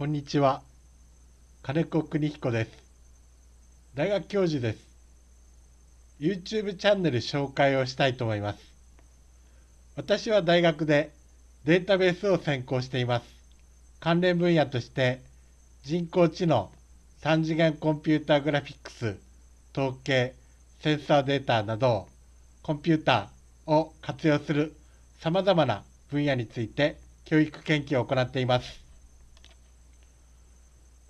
こんにちは。金子邦彦です。大学教授です。YouTube チャンネル紹介をしたいと思います。私は大学でデータベースを専攻しています。関連分野として人工知能、3次元コンピュータグラフィックス、統計、センサーデータなどコンピューターを活用するさまざまな分野について教育研究を行っています。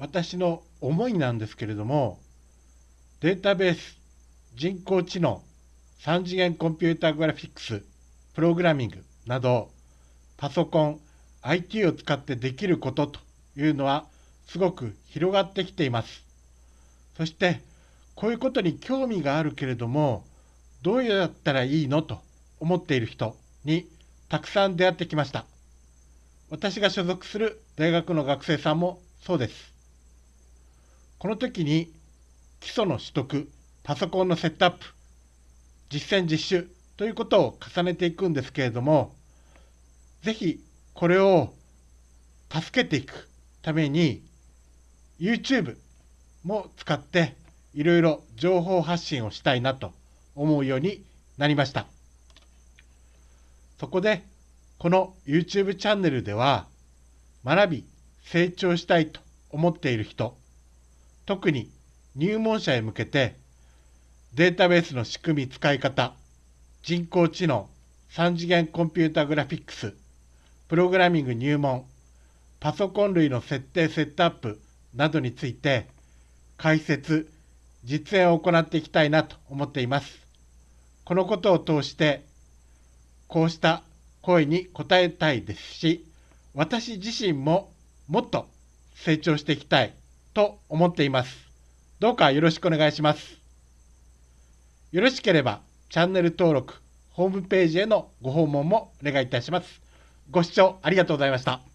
私の思いなんですけれども、データベース、人工知能、3次元コンピュータグラフィックス、プログラミングなど、パソコン、IT を使ってできることというのはすごく広がってきています。そして、こういうことに興味があるけれども、どうやったらいいのと思っている人にたくさん出会ってきました。私が所属する大学の学生さんもそうです。この時に基礎の取得、パソコンのセットアップ、実践実習ということを重ねていくんですけれども、ぜひこれを助けていくために YouTube も使っていろいろ情報発信をしたいなと思うようになりました。そこでこの YouTube チャンネルでは学び成長したいと思っている人特に入門者へ向けてデータベースの仕組み使い方人工知能3次元コンピュータグラフィックスプログラミング入門パソコン類の設定セットアップなどについて解説実演を行っていきたいなと思っています。このことを通してこうした声に応えたいですし、私自身ももっと成長していきたい。と思っています。どうかよろしくお願いします。よろしければチャンネル登録、ホームページへのご訪問もお願いいたします。ご視聴ありがとうございました。